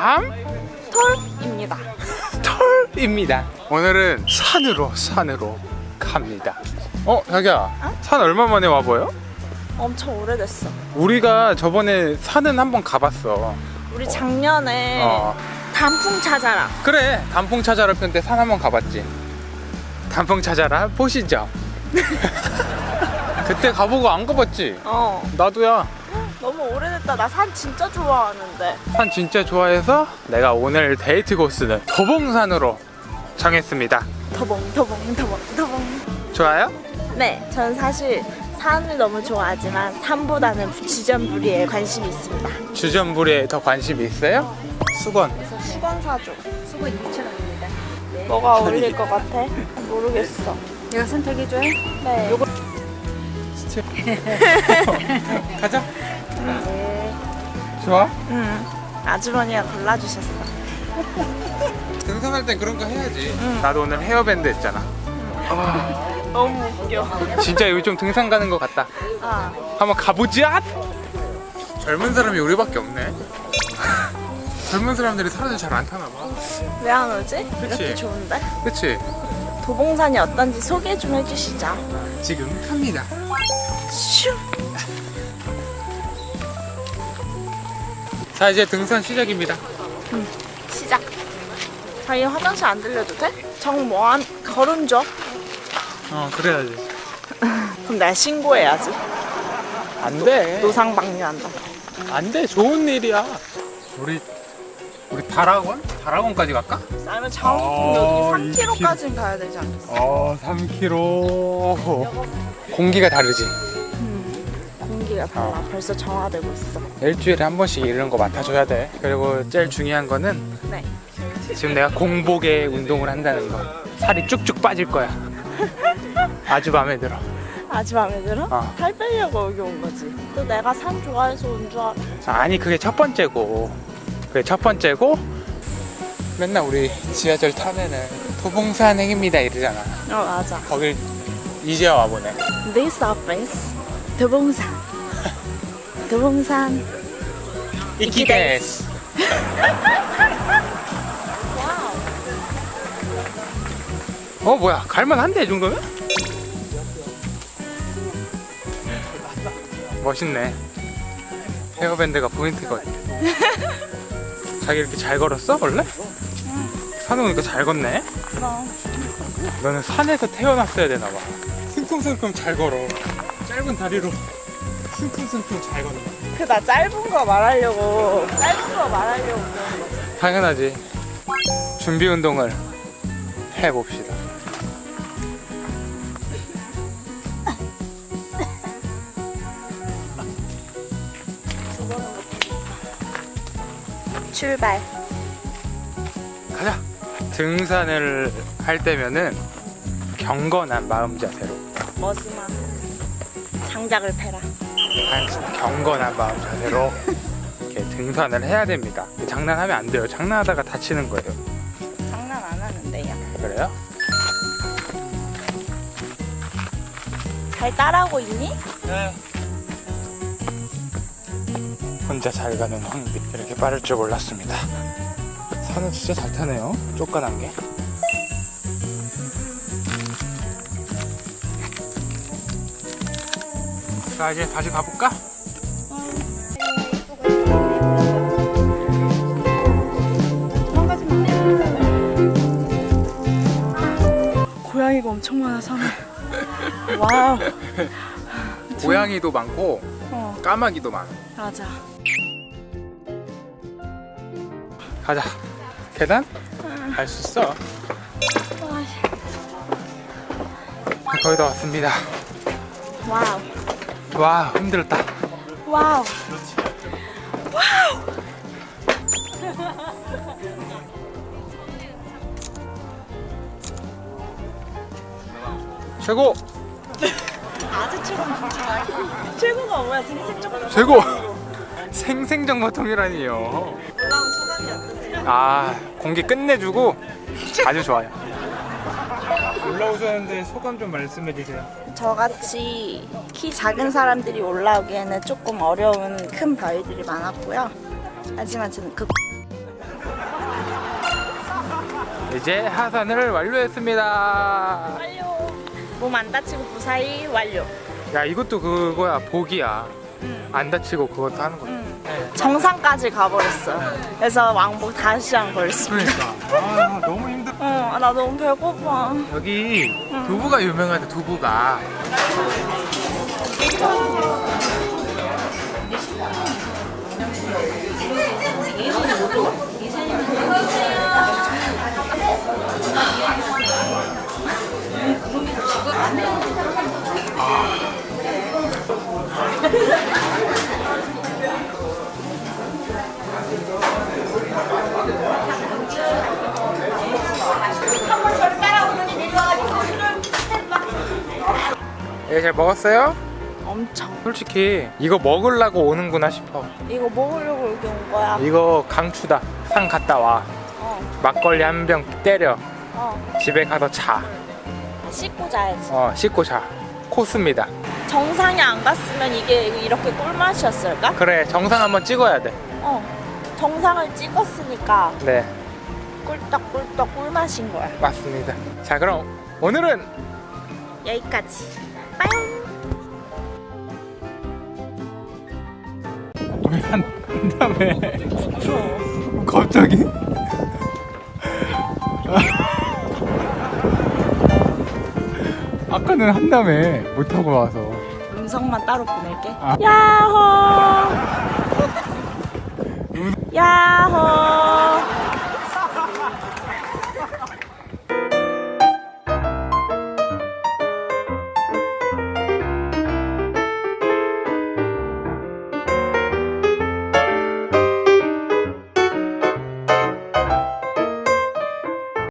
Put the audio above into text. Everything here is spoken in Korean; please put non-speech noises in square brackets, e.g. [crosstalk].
다음 톨입니다. [laughs] 톨입니다. 오늘은 산으로 산으로 갑니다. 어 자기야 어? 산 얼마 만에 와봐요? 엄청 오래됐어. 우리가 저번에 산은 한번 가봤어. 우리 작년에 어. 단풍 찾아라. 그래 단풍 찾아라 편 때 산 한번 가봤지. 단풍 찾아라 보시죠. [laughs] 그때 가보고 안 가봤지? 어. 나도야. 너무 오래됐다. 나 산 진짜 좋아하는데. 산 진짜 좋아해서 내가 오늘 데이트 코스는 도봉산으로 정했습니다 더봉 더봉 더봉 더봉. 좋아요? 네, 저는 사실 산을 너무 좋아하지만 산보다는 주전부리에 관심이 있습니다. 주전부리에 더 관심이 있어요? 수건 그래서 수건 사줘. 수건 2,000원입니다. 뭐가 어울릴 것 같아? 모르겠어. 내가 선택해줘요? 네. 요거 [laughs] 가자 네. 좋아? 음. 아주머니가 골라주셨어. [laughs] 등산할 땐 그런 거 해야지 나도 오늘 헤어밴드 했잖아 [laughs] 너무 웃겨. 진짜 여기 좀 등산 가는 것 같다 아, 한번 가보자 젊은 사람이 우리밖에 없네 젊은 사람들이 산을 잘안 타나 봐 왜 안 오지? 그치. 이렇게 좋은데? 그치? 도봉산이 어떤지 소개 좀 해주시죠. 지금 탑니다 슈. 자 이제 등산 시작입니다 시작. 저희 화장실 안 들려도 돼? 정 뭐한 걸음 줘. 어 그래야지 [laughs] 그럼 내가 신고해야지. 안돼 노상 방류한다. 안돼 좋은 일이야 우리 우리 다락원? 다락원까지 갈까? 아니면 아, 장호풍 이 여기 3km까지는 가야 되지 않겠어? 어 3km 공기가 다르지 공기가 달라. 어. 벌써 정화되고 있어. 일주일에 한 번씩 이런 거 맡아줘야 돼 그리고 제일 중요한 거는 네. 지금 내가 공복에 운동을 한다는 거 살이 쭉쭉 빠질 거야 [laughs] 아주 마음에 들어 아주 마음에 들어? 어. 살 빼려고 여기 온 거지. 또 내가 산 좋아해서 온 줄 알아. 아니 그게 첫 번째고 그게 첫 번째고 맨날 우리 지하철 타면은 도봉산 행입니다 이러잖아 어 맞아. 거길 이제 와보네 This office 도봉산. 도봉산. 이키데스 어 뭐야 갈만한데 이 정도면? 멋있네 헤어밴드가 포인트거든 자기 이렇게 잘 걸었어 원래? 산에 오니까 잘 걷네 그럼. 너는 산에서 태어났어야 되나봐 승큼승큼 잘 걸어 짧은 다리로 승큼승큼 잘 걷네 그나 짧은 거 말하려고 짧은 거 말하려고 그런 거지. 당연하지 준비 운동을 해봅시다 출발. 가자 등산을 할 때면은 경건한 마음 자세로 머스마. 장작을 패라. 한 경건한 마음 자세로 이렇게 등산을 해야 됩니다. 장난하면 안 돼요. 장난하다가 다치는 거예요. 장난 안 하는데요. 그래요? 잘 따라오고 있니? 네. 혼자 잘 가는 황비 이렇게 빠를 줄 몰랐습니다. 산은 진짜 잘 타네요. 쫓겨난 게 자 이제 다시 가볼까? 고양이가 엄청 많아 산에. [laughs] 와우. 고양이도 많고 어 까마귀도 많아 맞아. 가자 계단? 갈수 있어 거의 다 왔습니다 와우. 와 힘들었다 와우. 최고 아주 최고. 최고가 뭐야? 생생적 최고 [laughs] 생생정보통이라니요 올라온 소감이 어떠세요? 아 공기 끝내주고 아주 좋아요 올라오셨는데 소감 좀 말씀해 주세요 저같이 키 작은 사람들이 올라오기에는 조금 어려운 큰 바위들이 많았고요. 하지만 저는 그 이제 하산을 완료했습니다. 완료. 몸 안 다치고 무사히 완료. 야 이것도 그거야 복이야. 응. 안 다치고 그것도 하는 거야. 응. 네. 정상까지 가버렸어. 그래서 왕복 다시 한 버렸습니다. 그러니까 아 나 너무 배고파. 여기 두부가 유명하대 두부가. [laughs] 예, 잘 먹었어요? 엄청. 솔직히 이거 먹으려고 오는구나 싶어. 이거 먹으려고 여기 온 거야. 이거 강추다. 산 갔다 와. 어, 막걸리 한 병 때려. 어. 집에 가서 자. 씻고 자야지. 어, 씻고 자. 코스입니다. 정상에 안 갔으면 이게 이렇게 꿀맛이었을까? 그래, 정상 한번 찍어야 돼. 어. 정상을 찍었으니까 네, 꿀떡꿀떡 꿀맛인 거야. 맞습니다. 자, 그럼 오늘은 여기까지. 왜한 다음에 갑자기? 아까는 한 다음에 못 하고 와서 음성만 따로 보낼게. 아. 야호. 야호.